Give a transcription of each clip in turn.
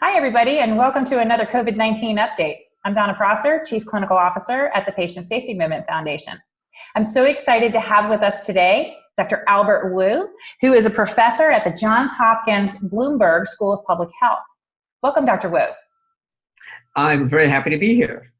Hi, everybody, and welcome to another COVID 19 update. I'm Donna Prosser, Chief Clinical Officer at the Patient Safety Movement Foundation. I'm so excited to have with us today Dr. Albert Wu, who is a professor at the Johns Hopkins Bloomberg School of Public Health. Welcome, Dr. Wu. I'm very happy to be here.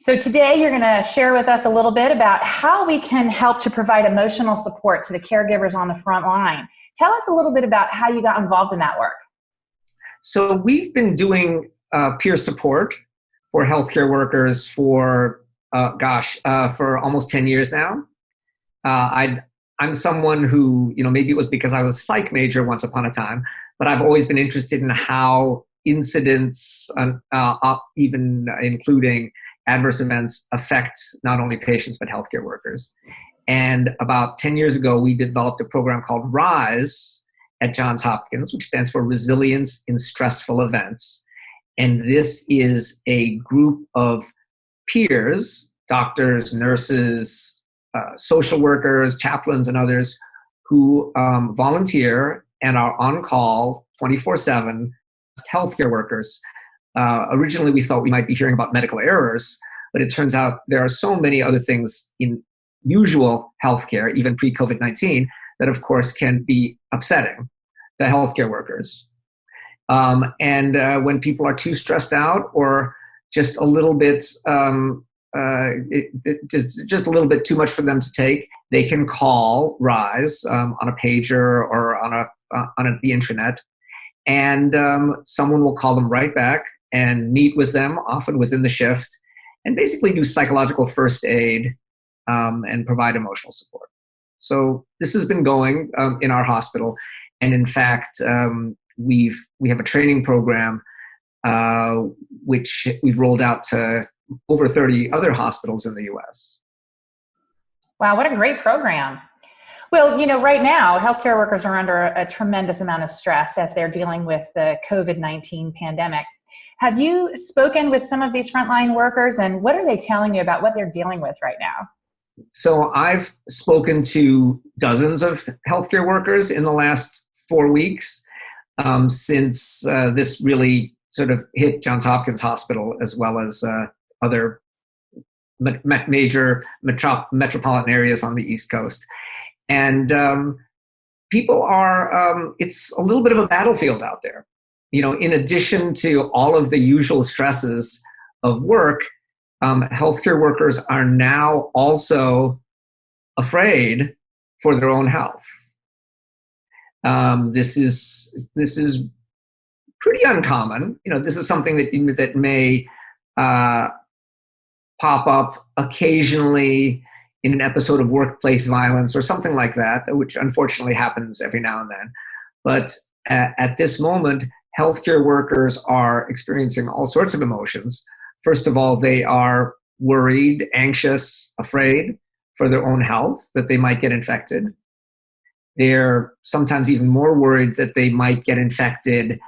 So, today you're going to share with us a little bit about how we can help to provide emotional support to the caregivers on the front line. Tell us a little bit about how you got involved in that work. So, we've been doing uh, peer support for healthcare workers for, uh, gosh, uh, for almost 10 years now. Uh, I, I'm someone who, you know, maybe it was because I was a psych major once upon a time, but I've always been interested in how incidents, uh, even including adverse events affect not only patients but healthcare workers. And about 10 years ago, we developed a program called RISE at Johns Hopkins, which stands for Resilience in Stressful Events. And this is a group of peers, doctors, nurses, uh, social workers, chaplains, and others who um, volunteer and are on call 24 7 healthcare workers uh, originally, we thought we might be hearing about medical errors, but it turns out there are so many other things in usual healthcare, even pre COVID 19, that of course can be upsetting to healthcare workers. Um, and uh, when people are too stressed out or just a little bit, um, uh, it, it just, just a little bit too much for them to take, they can call RISE um, on a pager or on a uh, on a, the intranet, and um, someone will call them right back and meet with them, often within the shift, and basically do psychological first aid um, and provide emotional support. So this has been going um, in our hospital, and in fact, um, we've we have a training program uh, which we've rolled out to over 30 other hospitals in the U.S. Wow, what a great program! Well, you know, right now, healthcare workers are under a, tremendous amount of stress as they're dealing with the COVID 19 pandemic. Have you spoken with some of these frontline workers and what are they telling you about what they're dealing with right now? So I've spoken to dozens of healthcare workers in the last four weeks um, since uh, this really sort of hit Johns Hopkins Hospital as well as uh, other major metro metropolitan areas on the East Coast. And um, people are, um, it's a little bit of a battlefield out there you know, in addition to all of the usual stresses of work, um, healthcare workers are now also afraid for their own health. Um, this is this is pretty uncommon. You know, this is something that that may uh, pop up occasionally in an episode of workplace violence or something like that, which unfortunately happens every now and then. But at, at this moment, healthcare workers are experiencing all sorts of emotions. First of all, they are worried, anxious, afraid for their own health, that they might get infected. They're sometimes even more worried that they might get infected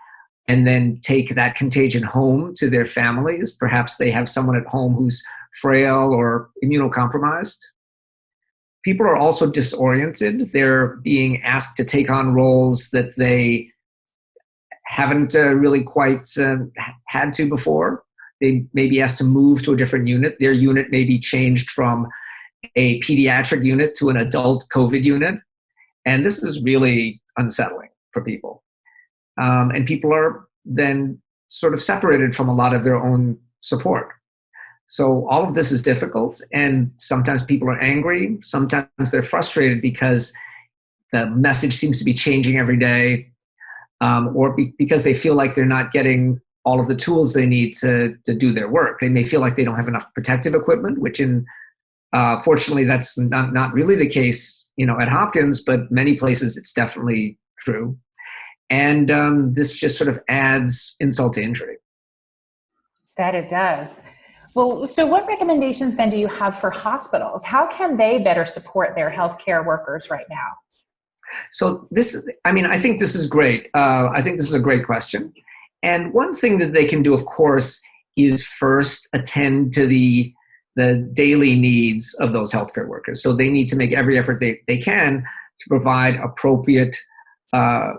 and then take that contagion home to their families. Perhaps they have someone at home who's frail or immunocompromised. People are also disoriented. They're being asked to take on roles that they haven't uh, really quite uh, had to before. They may be asked to move to a different unit. Their unit may be changed from a pediatric unit to an adult COVID unit. And this is really unsettling for people. Um, and people are then sort of separated from a lot of their own support. So all of this is difficult, and sometimes people are angry, sometimes they're frustrated because the message seems to be changing every day um, or be, because they feel like they're not getting all of the tools they need to, to do their work. They may feel like they don't have enough protective equipment, which in uh, fortunately that's not, not really the case, you know, at Hopkins, but many places it's definitely true. And um, this just sort of adds insult to injury. That it does. Well, so what recommendations then do you have for hospitals? How can they better support their healthcare workers right now? So this, I mean, I think this is great. Uh, I think this is a great question. And one thing that they can do, of course, is first attend to the the daily needs of those healthcare workers. So they need to make every effort they, they can to provide appropriate uh,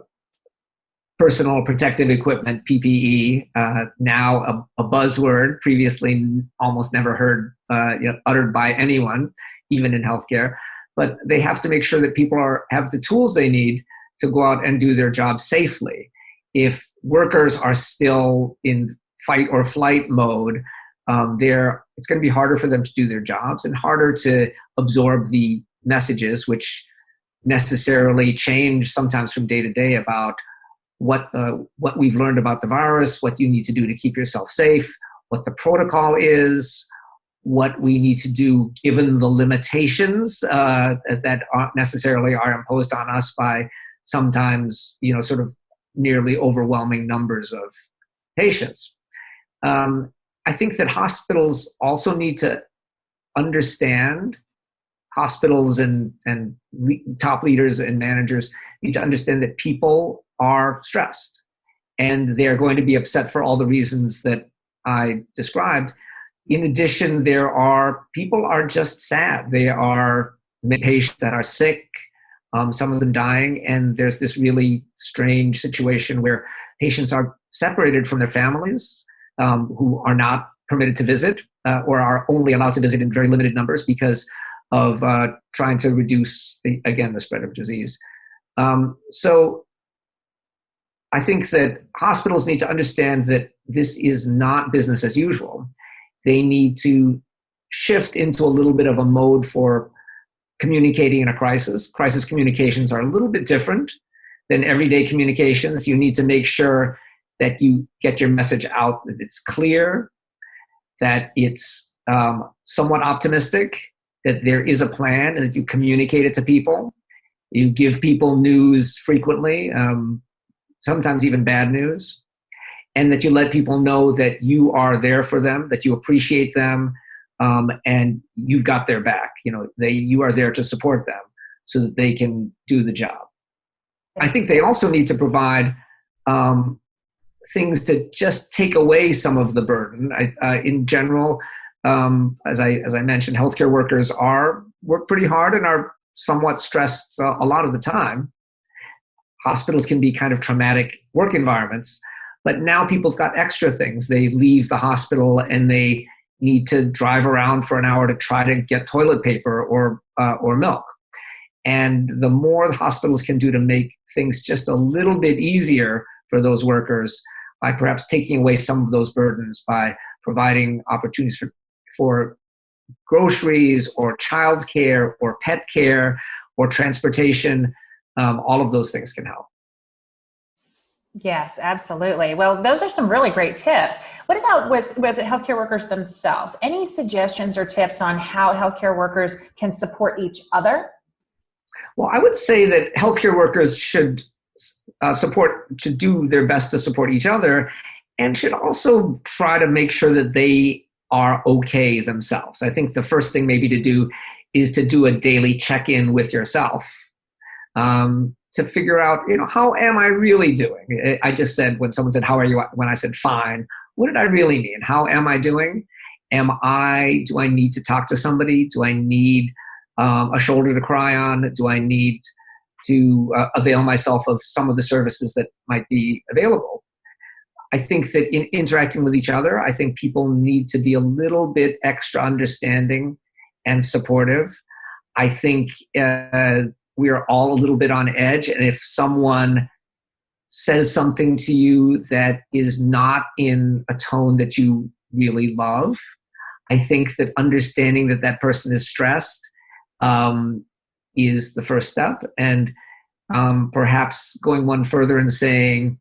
personal protective equipment, PPE, uh, now a, a, buzzword, previously almost never heard uh, you know, uttered by anyone, even in healthcare. But they have to make sure that people are, have the tools they need to go out and do their job safely. If workers are still in fight or flight mode, um, they're, it's going to be harder for them to do their jobs and harder to absorb the messages, which necessarily change sometimes from day to day about what uh, what we've learned about the virus, what you need to do to keep yourself safe, what the protocol is, what we need to do given the limitations uh, that aren't necessarily are imposed on us by sometimes you know sort of nearly overwhelming numbers of patients. Um, I think that hospitals also need to understand hospitals and, and le top leaders and managers need to understand that people are stressed and they're going to be upset for all the reasons that I described. In addition, there are people are just sad. They are patients that are sick, um, some of them dying, and there's this really strange situation where patients are separated from their families um, who are not permitted to visit uh, or are only allowed to visit in very limited numbers because of uh, trying to reduce, the, again, the spread of disease. Um, so I think that hospitals need to understand that this is not business as usual. They need to shift into a little bit of a mode for communicating in a crisis. Crisis communications are a little bit different than everyday communications. You need to make sure that you get your message out, that it's clear, that it's um, somewhat optimistic, that there is a plan and that you communicate it to people. You give people news frequently, um, sometimes even bad news, and that you let people know that you are there for them, that you appreciate them, um, and you've got their back. You know, they you are there to support them so that they can do the job. I think they also need to provide um, things to just take away some of the burden. I, uh, in general, um, as I as I mentioned, healthcare workers are work pretty hard and are somewhat stressed uh, a lot of the time. Hospitals can be kind of traumatic work environments, but now people have got extra things. They leave the hospital and they need to drive around for an hour to try to get toilet paper or uh, or milk. And the more the hospitals can do to make things just a little bit easier for those workers by perhaps taking away some of those burdens by providing opportunities for for groceries or childcare or pet care or transportation, um, all of those things can help. Yes, absolutely. Well, those are some really great tips. What about with, with healthcare workers themselves? Any suggestions or tips on how healthcare workers can support each other? Well, I would say that healthcare workers should uh, support, to do their best to support each other and should also try to make sure that they are okay themselves. I think the first thing maybe to do is to do a daily check-in with yourself um, to figure out, you know, how am I really doing? I just said when someone said, how are you? When I said fine, what did I really mean? How am I doing? Am I, do I need to talk to somebody? Do I need um, a shoulder to cry on? Do I need to uh, avail myself of some of the services that might be available? I think that in interacting with each other, I think people need to be a little bit extra understanding and supportive. I think uh, we are all a little bit on edge, and if someone says something to you that is not in a tone that you really love, I think that understanding that that person is stressed um, is the first step, and um, perhaps going one further and saying,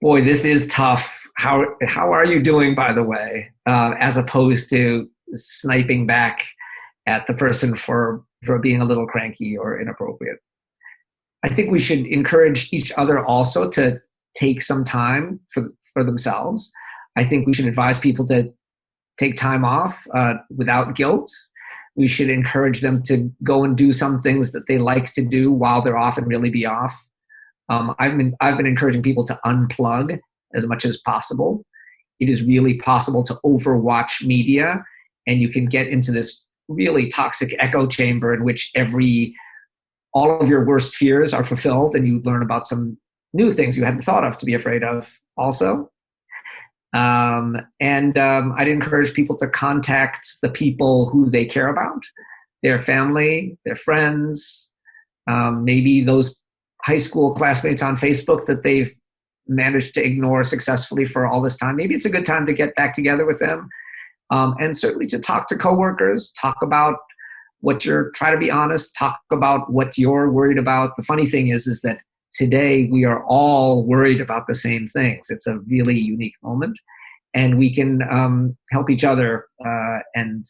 boy, this is tough. How, how are you doing, by the way? Uh, as opposed to sniping back at the person for, for being a little cranky or inappropriate. I think we should encourage each other also to take some time for, for themselves. I think we should advise people to take time off uh, without guilt. We should encourage them to go and do some things that they like to do while they're off and really be off. Um, I've been I've been encouraging people to unplug as much as possible. It is really possible to overwatch media, and you can get into this really toxic echo chamber in which every all of your worst fears are fulfilled, and you learn about some new things you hadn't thought of to be afraid of also. Um, and um, I'd encourage people to contact the people who they care about, their family, their friends, um, maybe those high school classmates on Facebook that they've managed to ignore successfully for all this time. Maybe it's a good time to get back together with them. Um, and certainly to talk to coworkers, talk about what you're, try to be honest, talk about what you're worried about. The funny thing is, is that today we are all worried about the same things. It's a really unique moment, and we can um, help each other uh, and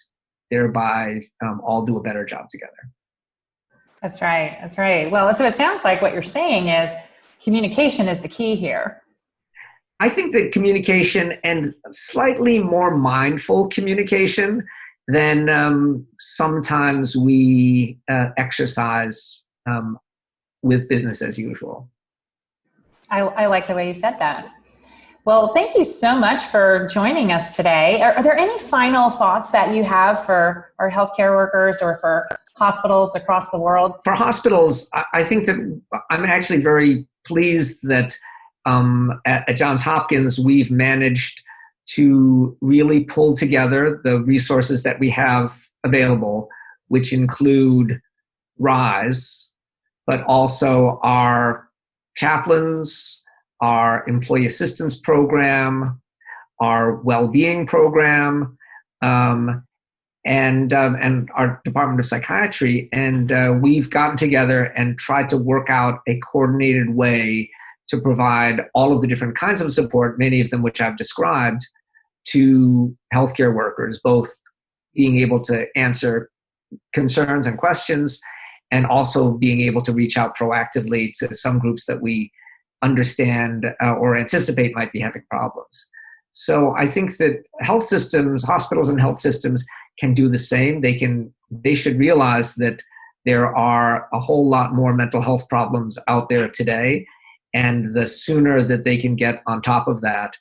thereby um, all do a better job together. That's right. That's right. Well, so it sounds like what you're saying is communication is the key here. I think that communication and slightly more mindful communication than um, sometimes we uh, exercise um, with business as usual. I, I, like the way you said that. Well, thank you so much for joining us today. Are, are, there any final thoughts that you have for our healthcare workers or for hospitals across the world? For hospitals, I think that I'm actually very pleased that um, at, at Johns Hopkins we've managed to really pull together the resources that we have available, which include RISE, but also our chaplains, our employee assistance program, our well-being program, um, and um, and our Department of Psychiatry, and uh, we've gotten together and tried to work out a coordinated way to provide all of the different kinds of support, many of them which I've described, to healthcare workers, both being able to answer concerns and questions and also being able to reach out proactively to some groups that we understand uh, or anticipate might be having problems. So I think that health systems, hospitals and health systems can do the same. They can they should realize that there are a whole lot more mental health problems out there today and the sooner that they can get on top of that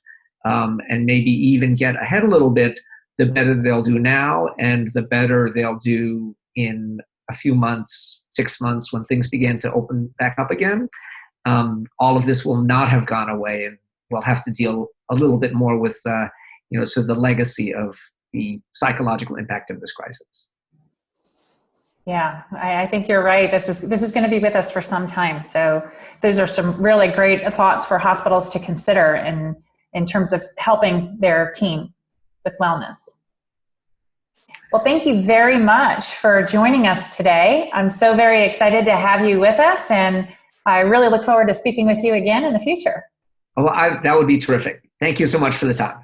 um, and maybe even get ahead a little bit, the better they'll do now and the better they'll do in a few months, six months, when things begin to open back up again, um, all of this will not have gone away, and we'll have to deal a little bit more with, uh, you know, so the legacy of the psychological impact of this crisis. Yeah, I, I, think you're right. This is this is going to be with us for some time. So those are some really great thoughts for hospitals to consider in in terms of helping their team with wellness. Well, thank you very much for joining us today. I'm so very excited to have you with us, and I really look forward to speaking with you again in the future. Well, I, that would be terrific. Thank you so much for the time.